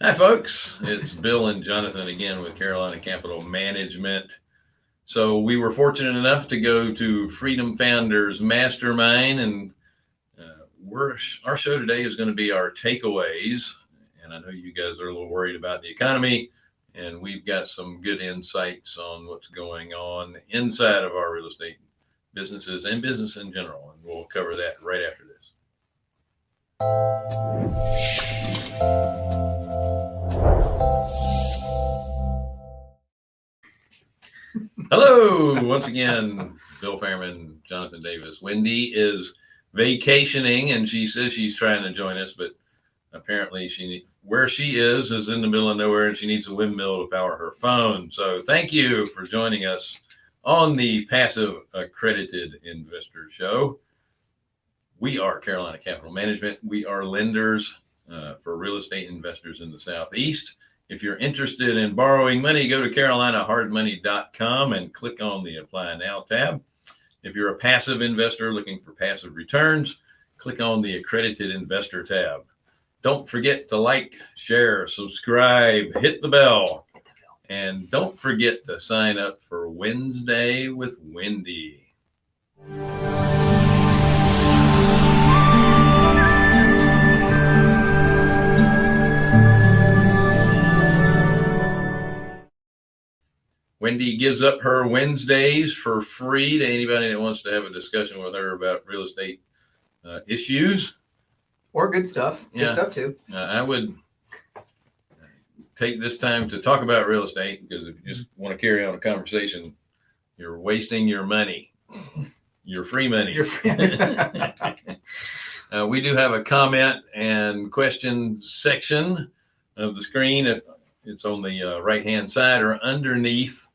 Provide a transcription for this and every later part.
Hi, folks. It's Bill and Jonathan again with Carolina Capital Management. So we were fortunate enough to go to Freedom Founders Mastermind, and uh, we're our show today is going to be our takeaways. And I know you guys are a little worried about the economy, and we've got some good insights on what's going on inside of our real estate businesses and business in general. And we'll cover that right after. Hello, once again, Bill Fairman, Jonathan Davis. Wendy is vacationing and she says she's trying to join us, but apparently she where she is is in the middle of nowhere and she needs a windmill to power her phone. So thank you for joining us on the Passive Accredited Investor Show. We are Carolina Capital Management. We are lenders uh, for real estate investors in the Southeast. If you're interested in borrowing money, go to carolinahardmoney.com and click on the Apply Now tab. If you're a passive investor looking for passive returns, click on the Accredited Investor tab. Don't forget to like, share, subscribe, hit the bell. And don't forget to sign up for Wednesday with Wendy. Wendy gives up her Wednesdays for free to anybody that wants to have a discussion with her about real estate uh, issues or good stuff. Good stuff too. Uh, I would take this time to talk about real estate because if you just want to carry on a conversation, you're wasting your money, your free money. You're free. uh, we do have a comment and question section of the screen. If it's on the uh, right hand side or underneath,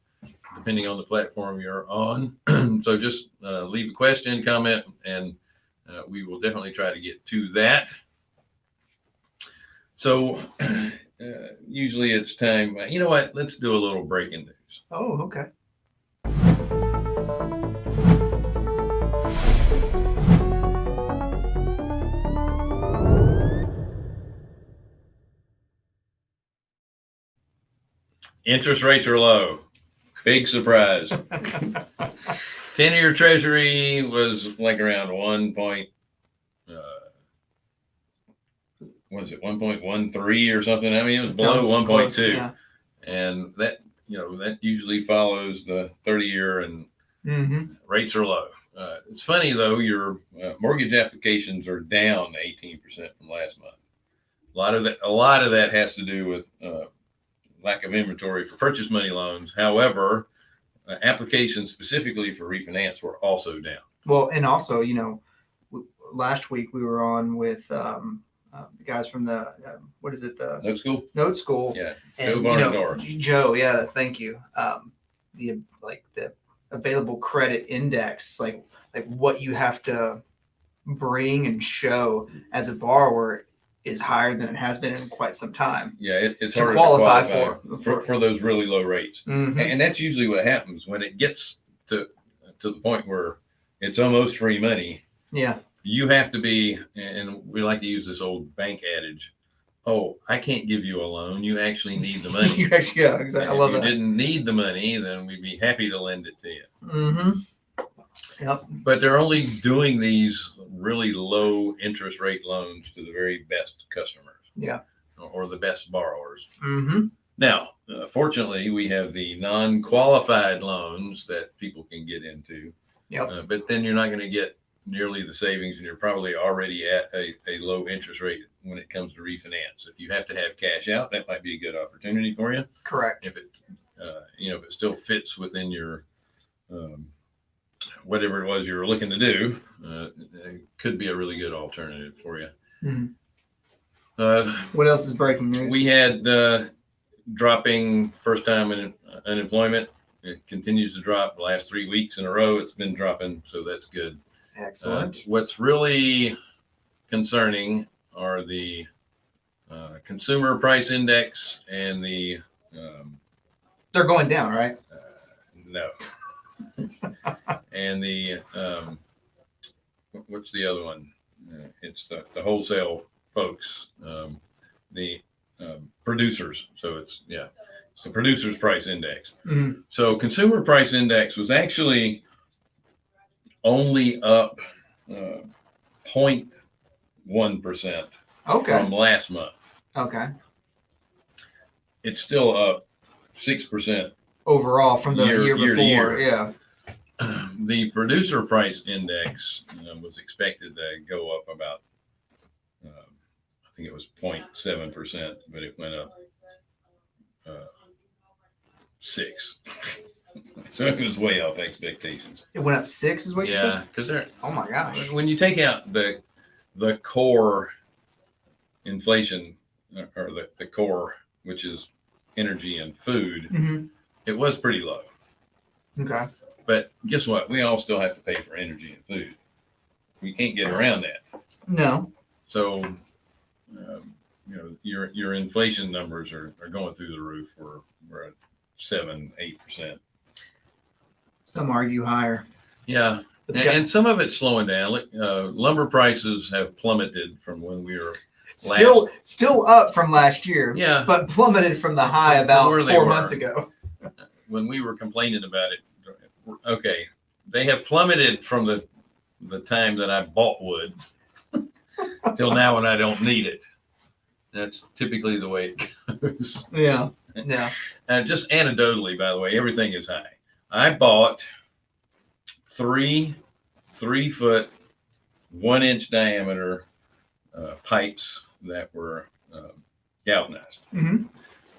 depending on the platform you're on. so just uh, leave a question, comment, and uh, we will definitely try to get to that. So uh, usually it's time. You know what? Let's do a little breaking news. oh, okay. Interest rates are low. Big surprise. 10 year treasury was like around one point, uh, was it 1.13 or something? I mean, it was That below sounds close, 1.2. Yeah. And that, you know, that usually follows the 30 year and Mm-hmm. rates are low. Uh, it's funny though, your uh, mortgage applications are down 18% from last month. A lot of that, a lot of that has to do with uh, lack of inventory for purchase money loans. However, uh, applications specifically for refinance were also down. Well, and also, you know, w- last week we were on with um, uh, the guys from the uh, what is it the Note school? Note School. Yeah. and, Joe you Barnard know, Joe, yeah, thank you. Um, the like the available credit index, like like what you have to bring and show as a borrower is higher than it has been in quite some time. Yeah, it, it's To harder qualify to qualify for- for, for those really low rates. Mhm. And that's usually what happens when it gets to to the point where it's almost free money. Yeah, You have to be, and we like to use this old bank adage. Oh, I can't give you a loan. You actually need the money. you actually, yeah, exactly. I And love if you that. didn't need the money, then we'd be happy to lend it to you. Mm-hmm. Yep. But they're only doing these really low interest rate loans to the very best customers Yeah. or the best borrowers. Mm-hmm. Now, uh, fortunately, we have the non-qualified loans that people can get into. Yep. Uh, but then you're not going to get nearly the savings, and you're probably already at a, a low interest rate when it comes to refinance. If you have to have cash out, that might be a good opportunity for you. Correct. If it, uh, you know, if it still fits within your um, whatever it was you were looking to do, uh, it could be a really good alternative for you. Mhm. Uh, What else is breaking news? we had uh, dropping first time in unemployment. It continues to drop the last three weeks in a row. It's been dropping, so that's good. Uh, excellent. what's really concerning are the uh, consumer price index and the um, They're going down, right? no, and the um, what's the other one? Uh, it's the, the wholesale folks, um, the um, producers. So it's yeah, it's the producers price index. Mhm. So consumer price index was actually only up uh, 0.1 percent Okay. from last month. Okay. It's still up six percent Overall from the Year- year, year before. year. Yeah. the producer price index uh, was expected to go up about, uh, I think it was 0.7 percent, but it went up uh, six. so it was way off expectations. It went up six, is what you Yeah, said? because they're Oh my gosh. when you take out the the core inflation uh, or the, the core, which is energy and food, hmm it was pretty low. Okay. But guess what? We all still have to pay for energy and food. We can't get around that. No. So, um, you know, your your inflation numbers are, are going through the roof. We're we're at seven, eight percent. Some argue higher. Yeah, and, and some of it's slowing down. Uh, lumber prices have plummeted from when we were. still still up from last year, Yeah, but plummeted from the high From- from about they four were. months ago. when we were complaining about it. Okay, they have plummeted from the the time that I bought wood till now when I don't need it. That's typically the way it goes. Yeah. Yeah. Uh, just anecdotally, by the way, everything is high. I bought three three foot, one inch diameter uh, pipes that were uh, galvanized. hmm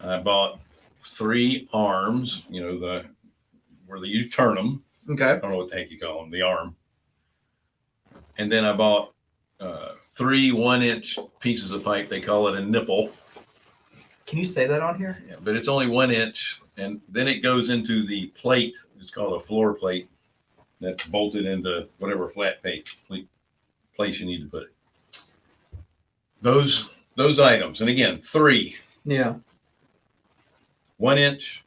I bought three arms, you know, the where the, you turn them. Okay. I don't know what the heck you call them, the arm. And then I bought uh, three one inch pieces of pipe. They call it a nipple. Can you say that on here? Yeah, but it's only one inch, and then it goes into the plate. It's called a floor plate that's bolted into whatever flat plate place you need to put it. Those those items, and again, three Yeah. one inch,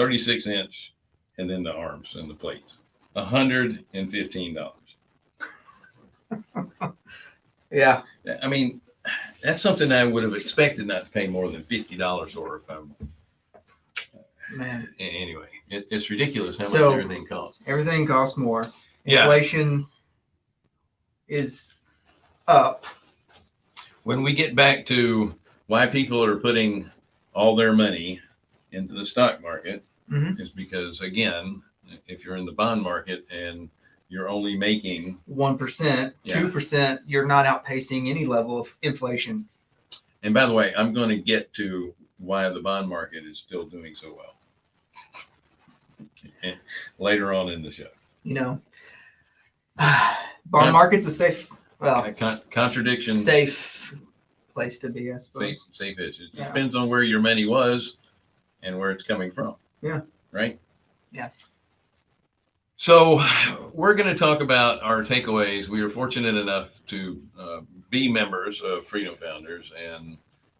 36 inch, and then the arms and the plates. $115. yeah. I mean, that's something I would have expected not to pay more than $50 or if I'm. Man. Anyway, it, it's ridiculous how so, much everything costs. Everything costs more. Inflation yeah. is up. When we get back to why people are putting all their money into the stock market, Mhm. is because again, if you're in the bond market and you're only making, One percent, Yeah. two percent. You're not outpacing any level of inflation. and by the way, I'm going to get to why the bond market is still doing so well later on in the show. You know, bond Con- market's a safe, well, con- contradiction, safe place to be, I safe, suppose. safe is. It Yeah. depends on where your money was and where it's coming from. Yeah. Right? Yeah. So we're going to talk about our takeaways. We are fortunate enough to uh, be members of Freedom Founders, and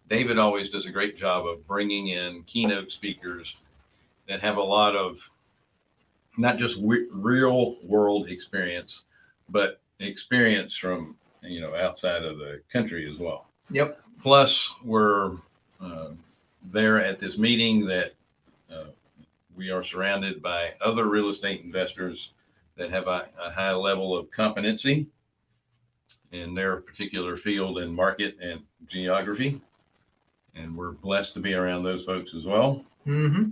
David always does a great job of bringing in keynote speakers that have a lot of not just real world experience, but experience from you know outside of the country as well. Yep. Plus, we're uh, there at this meeting that we are surrounded by other real estate investors that have a, a high level of competency in their particular field and market and geography. And we're blessed to be around those folks as well. hmm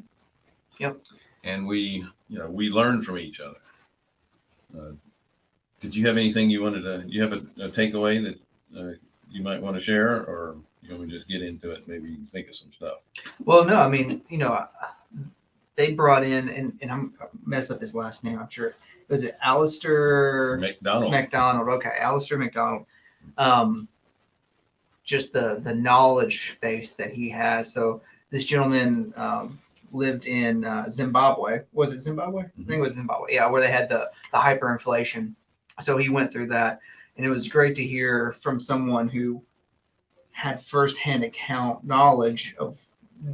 Yep. And we, you know, we learn from each other. Uh, did you have anything you wanted to, you have a, a takeaway that uh, you might want to share or you want me to just get into it? Maybe you can think of some stuff. Well, no, I mean, you know, they brought in, and, and I'm mess up his last name. I'm sure. Was it Alistair McDonald. McDonald? Okay, Alistair McDonald. Um, just the the knowledge base that he has. So this gentleman um, lived in uh, Zimbabwe. Was it Zimbabwe? I think it was Zimbabwe. Yeah, where they had the the hyperinflation. So he went through that, and it was great to hear from someone who had firsthand account knowledge of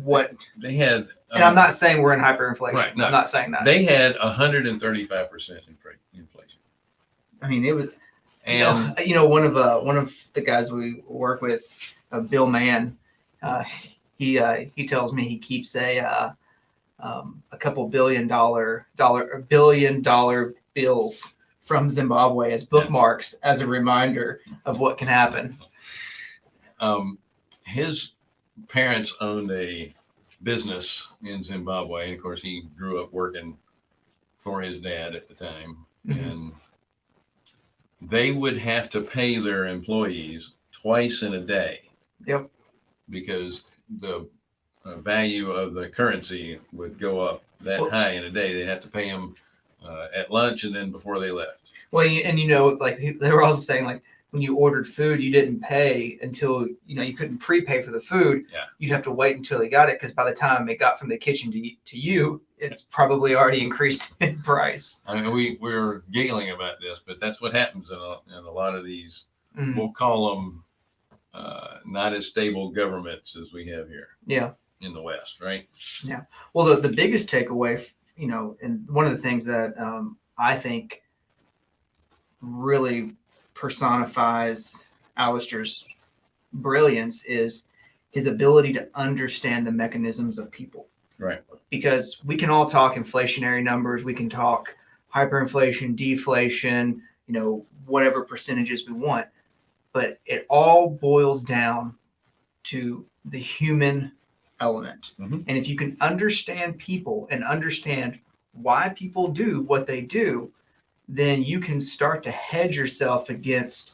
what they had, and I'm um, not saying we're in hyperinflation. Right, no. I'm not saying that. they had 135% inflation. I mean, it was, You know, And you know, one of uh, one of the guys we work with, uh, Bill Mann, uh, he uh, he tells me he keeps a uh, um, a couple billion dollar dollar billion dollar bills from Zimbabwe as bookmarks as a reminder of what can happen. um, his parents owned a business in Zimbabwe. And of course, he grew up working for his dad at the time. Mhm. And they would have to pay their employees twice in a day. Yep. Because the uh, value of the currency would go up that Well- high in a day. They'd have to pay them uh, at lunch and then before they left. Well, and you know, like they were also saying, like when you ordered food, you didn't pay until you know you couldn't prepay for the food. Yeah. You'd have to wait until they got it because by the time it got from the kitchen to to you, it's probably already increased in price. I mean, we we're giggling about this, but that's what happens in a, in a lot of these. Mm, We'll call them uh, not as stable governments as we have here yeah. in the West, right? Yeah. Well, the, the biggest takeaway, you know, and one of the things that um, I think really personifies Alistair's brilliance is his ability to understand the mechanisms of people. Right. Because we can all talk inflationary numbers, we can talk hyperinflation, deflation, you know, whatever percentages we want, but it all boils down to the human element. Mhm. And if you can understand people and understand why people do what they do, then you can start to hedge yourself against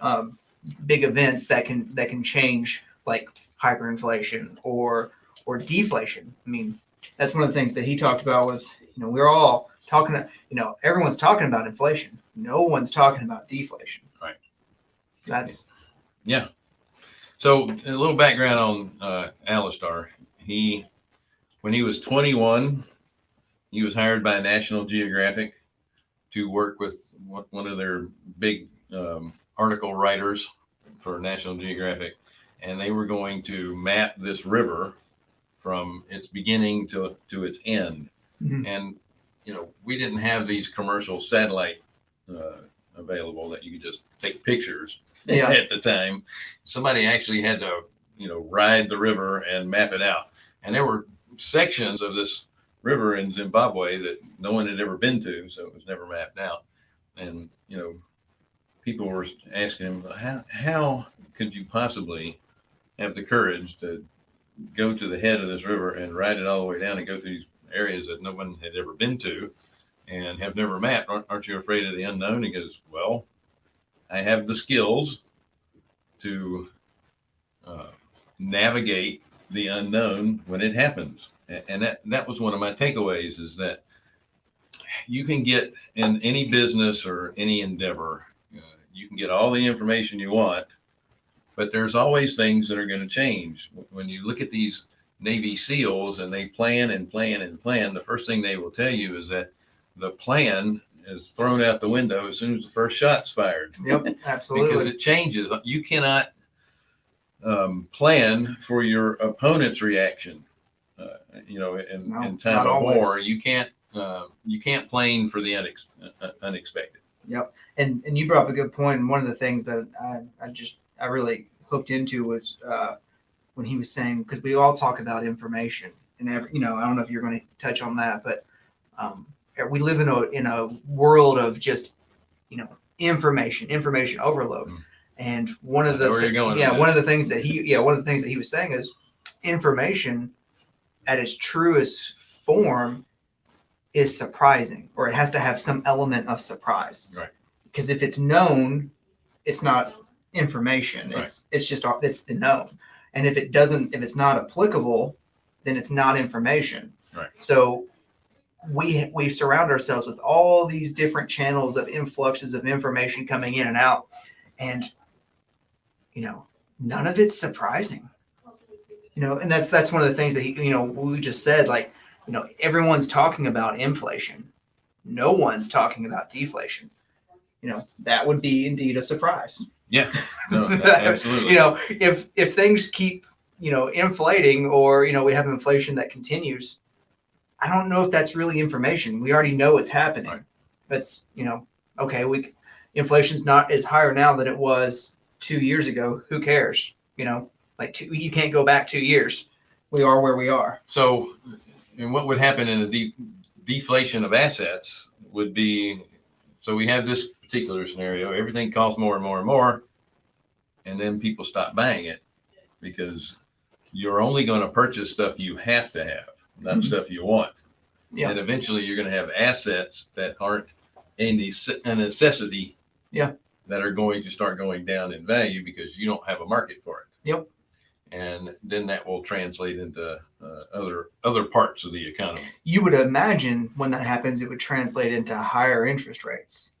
um, big events that can that can change like hyperinflation or or deflation. I mean, that's one of the things that he talked about was you know we're all talking you know everyone's talking about inflation. No one's talking about deflation. Right. That's Yeah. So a little background on uh, Alistair. He, when he was 21, he was hired by National Geographic to work with one of their big um, article writers for National Geographic, and they were going to map this river from its beginning to to its end. Mhm. And you know, we didn't have these commercial satellite uh, available that you could just take pictures Yeah. at the time. Somebody actually had to, you know, ride the river and map it out. And there were sections of this river in Zimbabwe that no one had ever been to, so it was never mapped out. And you know, people were asking him, how how could you possibly have the courage to go to the head of this river and ride it all the way down and go through these areas that no one had ever been to and have never mapped? Aren't, aren't you afraid of the unknown? He goes, well, I have the skills to uh, navigate the unknown when it happens. And that, that was one of my takeaways is that you can get in any business or any endeavor, uh, you can get all the information you want, but there's always things that are going to change. When you look at these Navy SEALs and they plan and plan and plan, the first thing they will tell you is that the plan is thrown out the window as soon as the first shot's fired yep, absolutely. because it changes. You cannot um, plan for your opponent's reaction. Uh, you know, in, No, in time of always. war, you can't uh, you can't plan for the unex- uh, unexpected. Yep. And and you brought up a good point. And one of the things that I, I just I really hooked into was uh, when he was saying because we all talk about information and every you know I don't know if you're going to touch on that, but um, we live in a in a world of just you know information information overload. Mm. And one of the going yeah one of the things that he yeah one of the things that he was saying is information at its truest form is surprising or it has to have some element of surprise. Right. because if it's known it's not information. It's it's just it's the known. And if it doesn't if it's not applicable then it's not information. Right. so we we surround ourselves with all these different channels of influxes of information coming in and out. And you know none of it's surprising. You know and that's that's one of the things that he you know we just said like you know everyone's talking about inflation. No one's talking about deflation. You know that would be indeed a surprise. Yeah, no, absolutely. you know if if things keep you know inflating or you know we have inflation that continues i don't know if that's really information. We already know it's happening. Right. that's you know okay we inflation's not is higher now than it was two years ago. Who cares? You know, like two, you can't go back two years. We are where we are. So, and what would happen in a de- deflation of assets would be, so we have this particular scenario, everything costs more and more and more, and then people stop buying it because you're only going to purchase stuff you have to have, not Mhm. stuff you want. Yeah. And eventually you're going to have assets that aren't a, a necessity. Yeah that are going to start going down in value because you don't have a market for it. Yep. And then that will translate into uh, other other parts of the economy. You would imagine when that happens, it would translate into higher interest rates.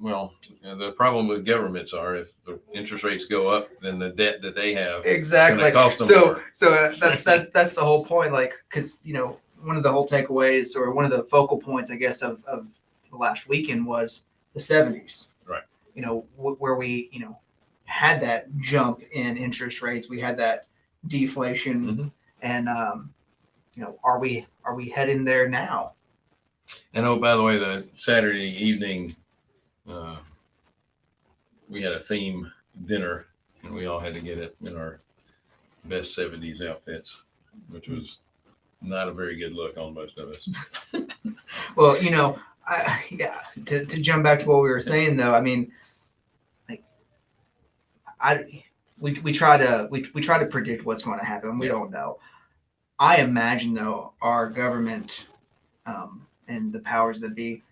Well, the problem with governments are if the interest rates go up, then the debt that they have exactly so more. so uh, that's that that's the whole point. Like because you know one of the whole takeaways or one of the focal points, I guess, of of the last weekend was the 70s you know wh- where we you know had that jump in interest rates, we had that deflation, Mhm. and um, you know are we are we heading there now? And oh, by the way, the Saturday evening, uh, we had a theme dinner, and we all had to get it in our best '70s outfits, which was not a very good look on most of us. Well, you know, I yeah. To, to jump back to what we were saying though, I mean, I we we try to we we try to predict what's going to happen. We don't know. I imagine though our government um, and the powers that be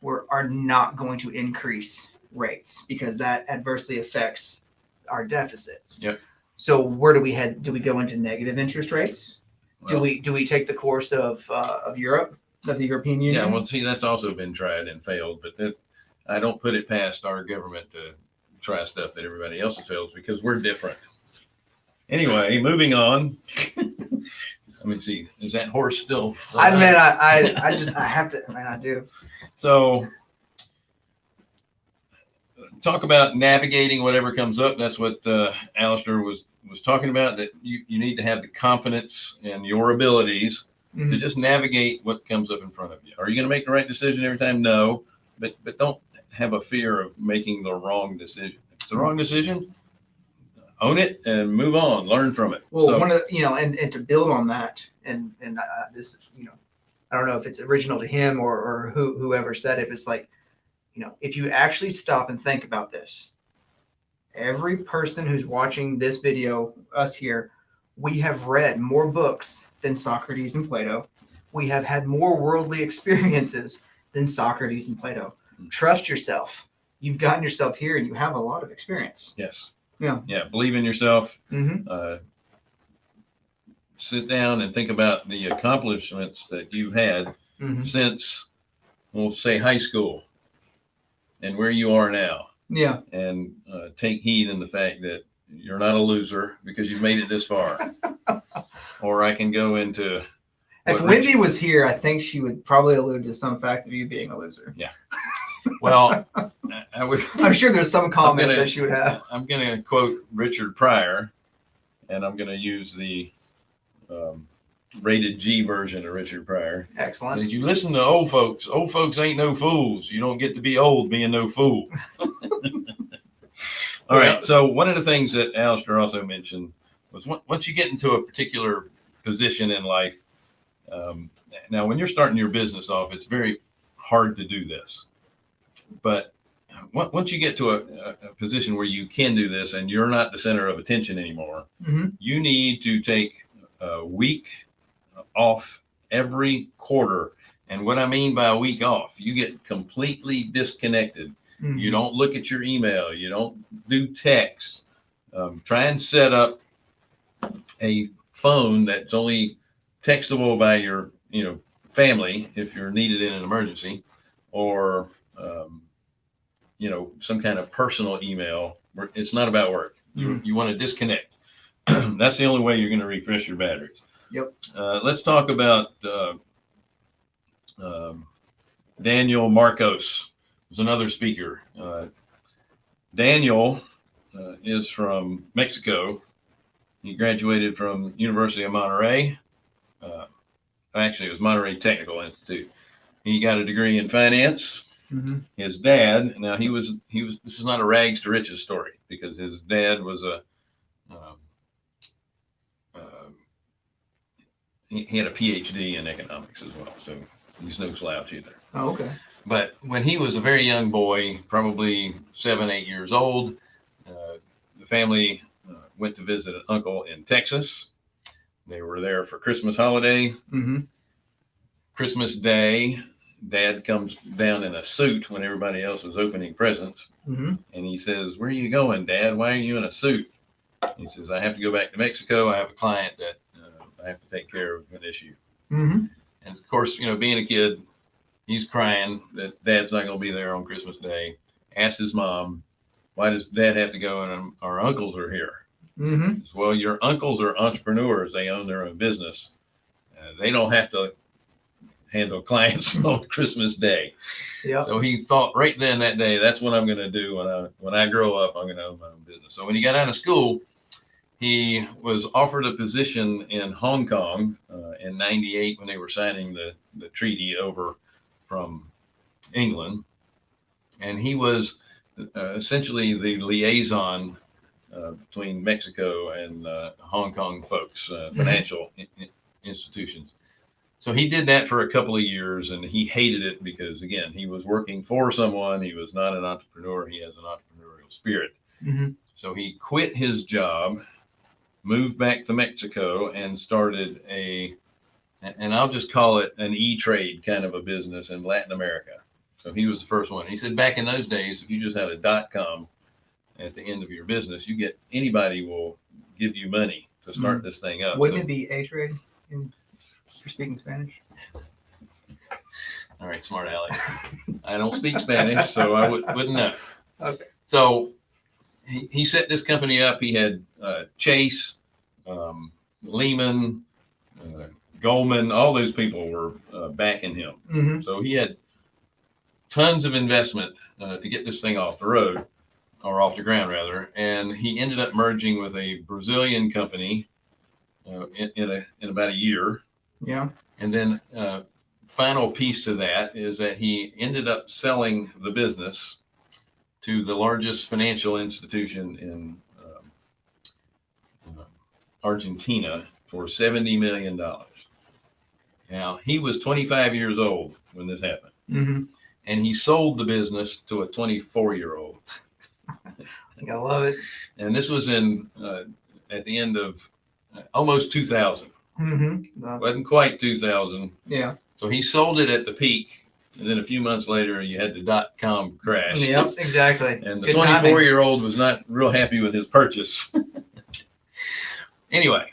were are not going to increase rates because that adversely affects our deficits. Yep. So where do we head? Do we go into negative interest rates? do we do we take the course of uh, of Europe, of the European Union? Yeah, well, see, that's also been tried and failed, but that I don't put it past our government to try stuff that everybody else failed because we're different. Anyway, moving on. Let me see. Is that horse still? I mean, I, I I just I have to man, I do. So talk about navigating whatever comes up. That's what uh, Alistair was was talking about. That you, you need to have the confidence in your abilities to Mhm. just navigate what comes up in front of you. Are you going to make the right decision every time? No, but but don't have a fear of making the wrong decision. If it's the wrong decision, own it and move on. Learn from it. Well, So- one of the, you know, and and to build on that, and and uh, this, you know, I don't know if it's original to him or or who whoever said it. It's like, you know, if you actually stop and think about this, every person who's watching this video, us here, we have read more books than Socrates and Plato. We have had more worldly experiences than Socrates and Plato. Trust yourself. You've gotten yourself here, and you have a lot of experience. yes. Yeah. Yeah. Believe in yourself. Mm-hmm. uh, sit down and think about the accomplishments that you've had Mm-hmm. since, we'll say, high school and where you are now. Yeah. And uh, take heed in the fact that you're not a loser because you've made it this far. or I can go into, If Wendy was here, I think she would probably allude to some fact of you being a loser. well, I- would. I'm sure there's some comment gonna- that you would have. I'm going to quote Richard Pryor, and I'm going to use the um, rated G version of Richard Pryor. Excellent. As you listen to old folks, old folks ain't no fools. You don't get to be old being no fool. All right. So one of the things that Alistair also mentioned was once you get into a particular position in life, um, now when you're starting your business off, it's very hard to do this. But once you get to a, a, position where you can do this and you're not the center of attention anymore, hmm you need to take a week off every quarter. And what I mean by a week off, you get completely disconnected. Mm-hmm. You don't look at your email. You don't do text. Um, try and set up a phone that's only textable by your, you know, family if you're needed in an emergency, or um, you know, some kind of personal email. It's not about work. You you want to disconnect. that's the only way you're going to refresh your batteries. Yep. Uh, let's talk about uh, um, Daniel Marcos was another speaker. Uh, Daniel uh, is from Mexico. He graduated from University of Monterrey. Uh, actually, it was Monterrey Technical Institute. He got a degree in finance, hmm his dad now he was he was this is not a rags to riches story because his dad was a um, um, he, he had a phd in economics as well so he's no slouch either Oh, okay. but when he was a very young boy probably seven eight years old uh, the family uh, went to visit an uncle in texas they were there for christmas holiday Mm -hmm. christmas day dad comes down in a suit when everybody else was opening presents hmm and he says, Where are you going, Dad? Why are you in a suit? He says, I have to go back to Mexico. I have a client that uh, I have to take care of an issue. hmm And of course, you know, being a kid, he's crying that dad's not going to be there on Christmas Day. Asks his mom, Why does dad have to go and um, our uncles are here? hmm says, Well, your uncles are entrepreneurs, they own their own business. Uh, they don't have to handle clients on Christmas Day. Yep. So he thought right then that day, that's what I'm going to do when I when I grow up. I'm going to own my own business. So when he got out of school, he was offered a position in Hong Kong uh, in '98 when they were signing the the treaty over from England, and he was uh, essentially the liaison uh, between Mexico and uh, Hong Kong folks, uh, Mhm. financial in- in- institutions. So he did that for a couple of years and he hated it because, again, he was working for someone. He was not an entrepreneur. He has an entrepreneurial spirit. hmm So he quit his job, moved back to Mexico, and started a, and I'll just call it an e trade kind of a business in Latin America. So he was the first one. He said back in those days, if you just had a dot com at the end of your business, you get anybody will give you money to start this thing up. Wouldn't So- it be A trade in for speaking Spanish? All right, smart Alex. I don't speak Spanish, so I would, wouldn't know. Okay. So he, he set this company up. He had uh, Chase, um, Lehman, uh, Goldman, all those people were uh, backing him. hmm So he had tons of investment uh, to get this thing off the road or off the ground rather. And he ended up merging with a Brazilian company uh, in, in, a, in about a year. Yeah. And then uh, final piece to that is that he ended up selling the business to the largest financial institution in um, Argentina for $70 million. Now, he was 25 years old when this happened. Mm -hmm. And he sold the business to a 24 year old. I love it. And this was in uh, at the end of uh, almost 2000. Mm-hmm. Wasn't uh, quite 2000. Yeah. So he sold it at the peak. And then a few months later, you had the dot com crash. Yep, exactly. and the twenty-four-year-old was not real happy with his purchase. anyway,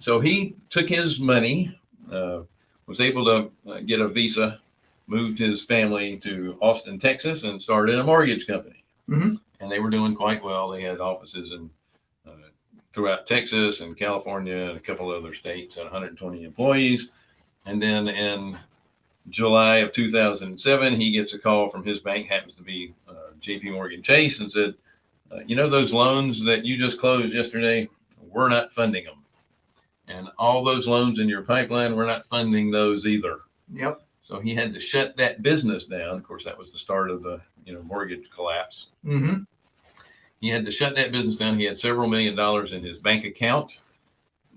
so he took his money, uh, was able to uh, get a visa, moved his family to Austin, Texas, and started a mortgage company. Mm -hmm. And they were doing quite well. They had offices in throughout Texas and California and a couple other states, had 120 employees. And then in July of 2007, he gets a call from his bank, happens to be uh, JP Morgan Chase, and said, uh, You know, those loans that you just closed yesterday, we're not funding them. And all those loans in your pipeline, we're not funding those either. Yep. So he had to shut that business down. Of course, that was the start of the you know mortgage collapse. hmm He had to shut that business down. He had several million dollars in his bank account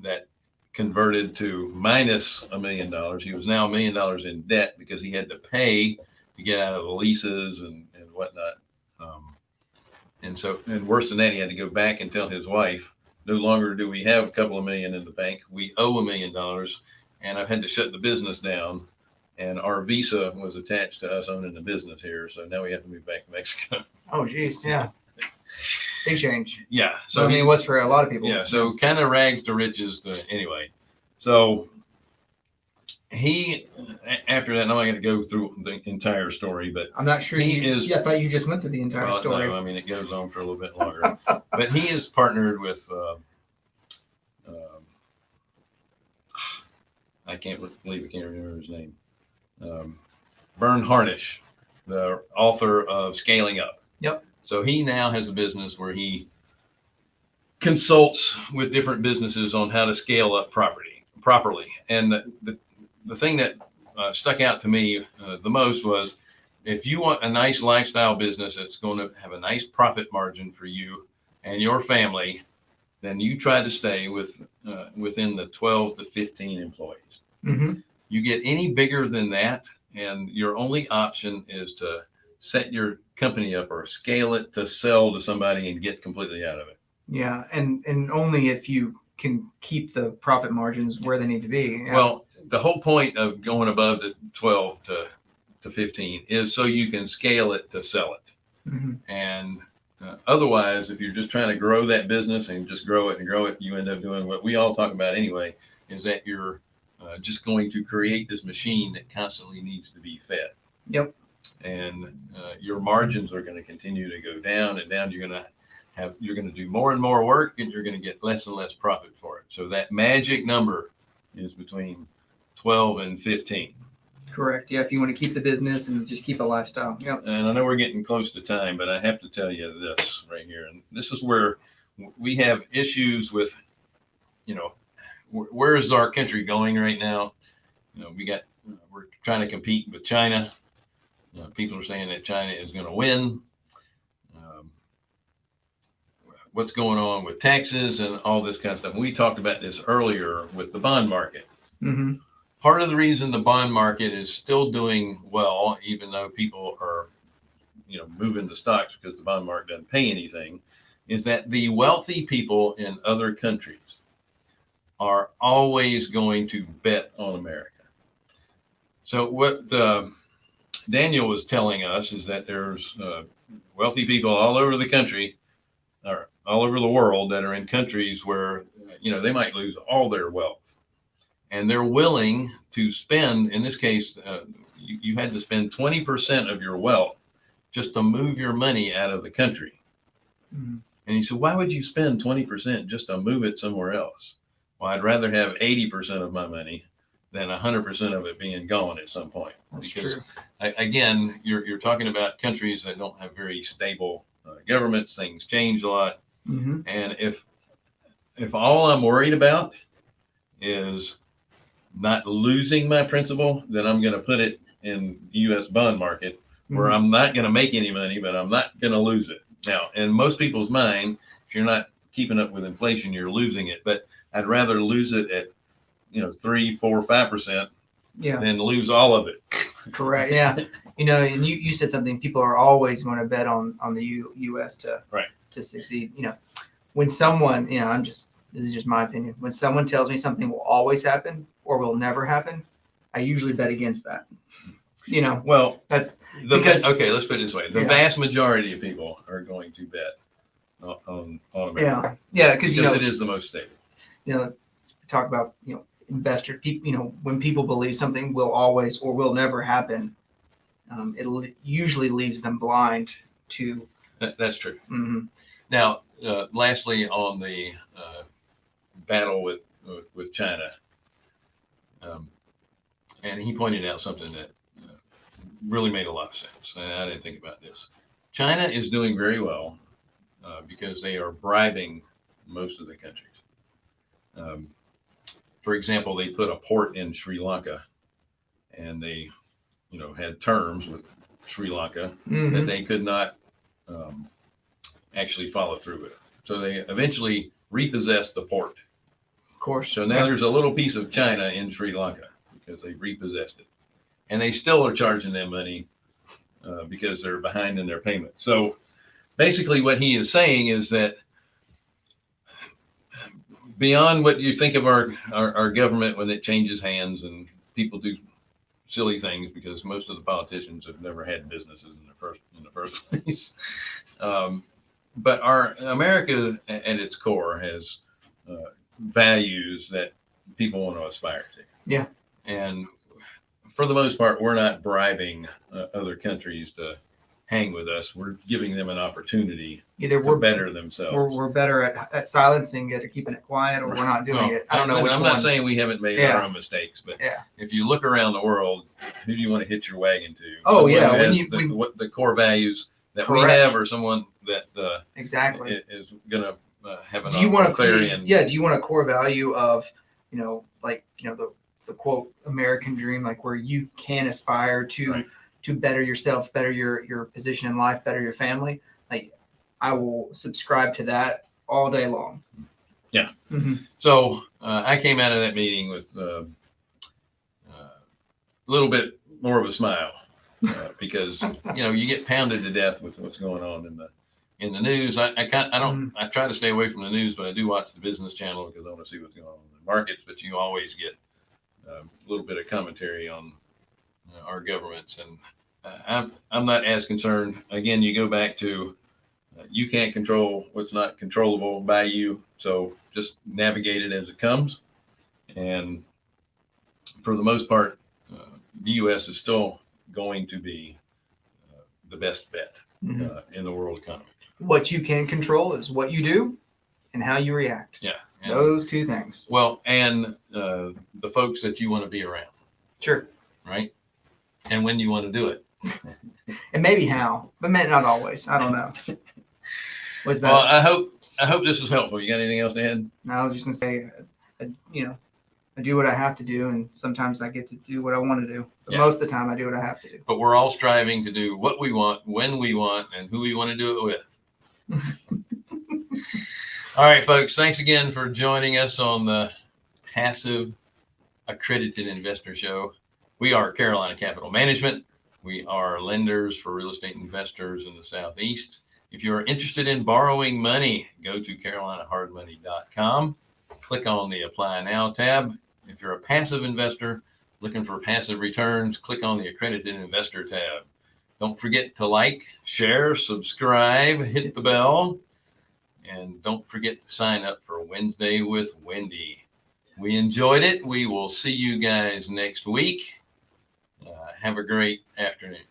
that converted to minus a million dollars. He was now a million dollars in debt because he had to pay to get out of the leases and, and whatnot. Um, and so, and worse than that, he had to go back and tell his wife, no longer do we have a couple of million in the bank. We owe a million dollars. And I've had to shut the business down. And our visa was attached to us owning the business here. So now we have to move back to Mexico. Oh, geez. Yeah. Big change. yeah. So I mean, he, it was for a lot of people. yeah so kind of rags to riches to anyway so he after that i'm not going to go through the entire story but I'm not sure He you. is- yeah, I thought you just went through the entire well, story. no, i mean it goes on for a little bit longer but he is partnered with uh, um, i can't believe i can't remember his name um, Verne Harnish, the author of Scaling Up. Yep. So he now has a business where he consults with different businesses on how to scale up property properly. And the, the, the thing that uh, stuck out to me uh, the most was if you want a nice lifestyle business that's going to have a nice profit margin for you and your family, then you try to stay with uh, within the 12 to 15 employees. hmm You get any bigger than that, and your only option is to set your company up or scale it to sell to somebody and get completely out of it. Yeah, and and only if you can keep the profit margins where they need to be. Yeah. Well, the whole point of going above the 12 to, to 15 is so you can scale it to sell it. Mhm. And uh, otherwise, if you're just trying to grow that business and just grow it and grow it, you end up doing what we all talk about anyway, is that you're uh, just going to create this machine that constantly needs to be fed. Yep. And uh, your margins are going to continue to go down and down. You're going to have, you're going to do more and more work and you're going to get less and less profit for it. So that magic number is between 12 and 15. Correct. Yeah, if you want to keep the business and just keep a lifestyle. Yep. And I know we're getting close to time, but I have to tell you this right here. And this is where we have issues with, you know, where is our country going right now? You know, we got, we're trying to compete with China. Know, people are saying that China is going to win. Um, what's going on with taxes and all this kind of stuff. We talked about this earlier with the bond market hmm part of the reason the bond market is still doing well, even though people are, you know, moving the stocks because the bond market doesn't pay anything, is that the wealthy people in other countries are always going to bet on America. So what uh, Daniel was telling us is that there's uh, wealthy people all over the country, or all over the world, that are in countries where you know they might lose all their wealth. And they're willing to spend in this case uh, you, you had to spend 20% of your wealth just to move your money out of the country. Hmm and he said why would you spend 20% just to move it somewhere else? Well i'd rather have 80% of my money than 100% of it being gone at some point That's Because, true. a- again you're, you're talking about countries that don't have very stable uh, governments things change a lot hmm and if if all I'm worried about is not losing my principal, then I'm going to put it in U.S. bond market where Mhm. I'm not going to make any money, but I'm not going to lose it. Now, in most people's mind, if you're not keeping up with inflation, you're losing it. But I'd rather lose it at you know three, four, five percent Yeah. and lose all of it. Correct. Yeah. You know, and you, you said something. People are always going to bet on on the U, U.S. to Right. to succeed. You know, when someone, you know, I'm just this is just my opinion. When someone tells me something will always happen or will never happen, I usually bet against that. You know, Well, that's the Because- okay, let's put it this way: the Yeah. vast majority of people are going to bet on on, America yeah, yeah, because you know, it is the most stable. you know, talk about you know investor people. You know, when people believe something will always or will never happen, um, it usually leaves them blind to. That, that's true. mhm. Now, uh, lastly, on the uh, battle with with, with China, um, and he pointed out something that uh, really made a lot of sense, and I didn't think about this. China is doing very well uh, because they are bribing most of the countries. Um, for example, they put a port in Sri Lanka, and they, you know, had terms with Sri Lanka that Mhm. they could not um, actually follow through with. So they eventually repossessed the port. Of course. So now there's a little piece of China in Sri Lanka because they repossessed it. And they still are charging them money uh, because they're behind in their payment. So basically, what he is saying is that beyond what you think of our, our, our government when it changes hands and people do silly things because most of the politicians have never had businesses in the first in the first place. Um, but our America at its core has uh, values that people want to aspire to. Yeah. And for the most part, we're not bribing uh, other countries to hang with us. We're giving them an opportunity Either we're better themselves. we're, we're better at, at silencing it or keeping it quiet, or we're not doing Well, it. I don't know and which I'm one. not saying we haven't made Yeah. our own mistakes, but Yeah. if you look around the world, who do you want to hitch your wagon to? Oh, Someone yeah, when you- the, when- what the core values that we have, or someone that uh, exactly. is going to uh, have an do you want to yeah? Do you want a core value of you know like you know the the quote American dream, like where you can aspire to Right. To better yourself, better your your position in life, better your family, like I will subscribe to that all day long. Yeah. hmm So uh, I came out of that meeting with uh, uh, a little bit more of a smile uh, because you know you get pounded to death with what's going on in the in the news. I I, I don't I try to stay away from the news, but I do watch the business channel because I want to see what's going on in the markets. But you always get uh, a little bit of commentary on our governments, and uh, I'm I'm not as concerned. Again, you go back to uh, you can't control what's not controllable by you, so just navigate it as it comes. And for the most part, uh, the U.S. is still going to be uh, the best bet Mhm. uh, in the world economy. What you can control is what you do and how you react. Yeah. And, Those two things. well, and uh, the folks that you want to be around, Sure. right? And when you want to do it. And maybe how, but may- not always. I don't know. Was that? Well, I hope I hope this was helpful. You got anything else to add? No, I was just gonna say, I, you know, I do what I have to do, and sometimes I get to do what I want to do. But Yeah. most of the time, I do what I have to do. But we're all striving to do what we want, when we want, and who we want to do it with. all right, folks. Thanks again for joining us on the Passive Accredited Investor Show. We are Carolina Capital Management. We are lenders for real estate investors in the Southeast. If you're interested in borrowing money, go to carolinahardmoney.com. Click on the Apply Now tab. If you're a passive investor, looking for passive returns, click on the accredited investor tab. Don't forget to like, share, subscribe, hit the bell, and don't forget to sign up for Wednesday with Wendy. We enjoyed it. We will see you guys next week. Have a great afternoon.